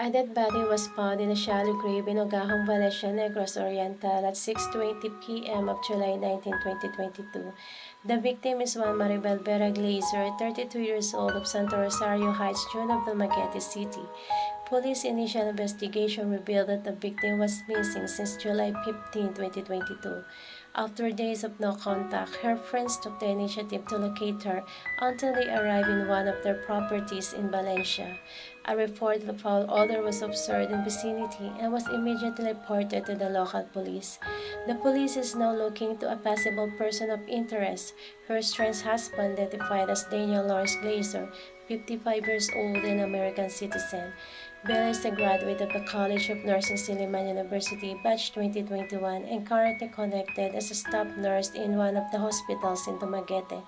A dead body was found in a shallow grave in Ogahong, Valencia, Negros Oriental at 6.20 p.m. of July 19, 2022. The victim is Juan Maribel Vera Glazer, 32 years old of Santo Rosario Heights, June of the Dumaguete City. Police initial investigation revealed that the victim was missing since July 15, 2022. After days of no contact, her friends took the initiative to locate her until they arrived in one of their properties in Valencia. A report of foul odor was observed in the vicinity and was immediately reported to the local police. The police is now looking to a possible person of interest, her strange husband identified as Daniel Lawrence Glazer, 55 years old and American citizen. Bella is a graduate of the College of Nursing Silliman University, batch 2021, and currently connected as a staff nurse in one of the hospitals in Dumaguete.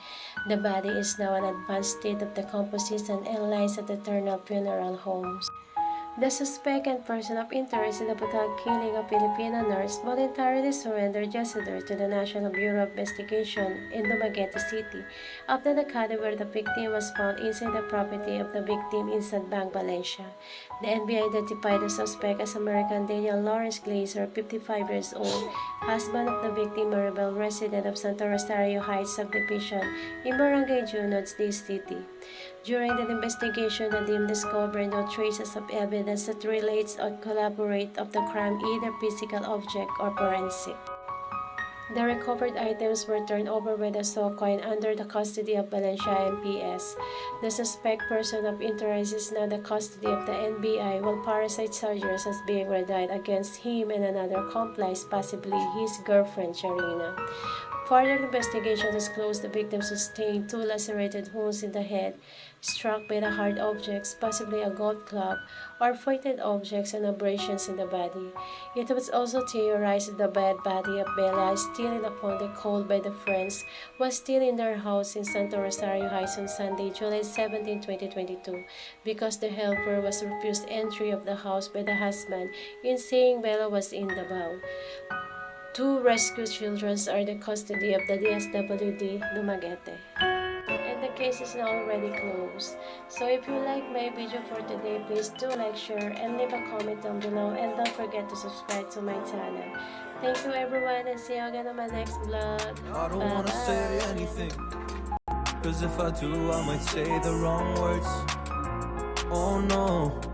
The body is now in advanced state of decomposition and lies at the Eternal Funeral Homes. The suspect and person of interest in the brutal killing of Filipino nurse voluntarily surrendered yesterday to the National Bureau of Investigation in Dumaguete City after the cadaver of the victim was found inside the property of the victim in Bank, Valencia. The NBI identified the suspect as American Daniel Lawrence Glazer, 55 years old, husband of the victim Maribel, resident of Santa Rosario Heights subdivision in Barangay Junob, City. During the investigation, the team discovered no traces of evidence that relates or collaborate of the crime, either physical object or forensic. The recovered items were turned over by the SOCOIN under the custody of Valencia MPS. The suspect person of interest is now the custody of the NBI, while parricide charges is being read against him and another accomplice, possibly his girlfriend, Sharina. Further investigation disclosed the victim sustained two lacerated wounds in the head, struck by the hard objects, possibly a golf club, or pointed objects and abrasions in the body. It was also theorized that the dead body of Bella, still in the pond called by the friends, was still in their house in Santo Rosario Heights on Sunday, July 17, 2022, because the helper was refused entry of the house by the husband in saying Bella was in the bow. Two rescued children are the custody of the DSWD Dumaguete. And the case is now already closed. So if you like my video for today, please do like, share, and leave a comment down below. And don't forget to subscribe to my channel. Thank you everyone and see you again on my next vlog. I don't Bye wanna say anything. Cause if I do, I might say the wrong words. Oh no.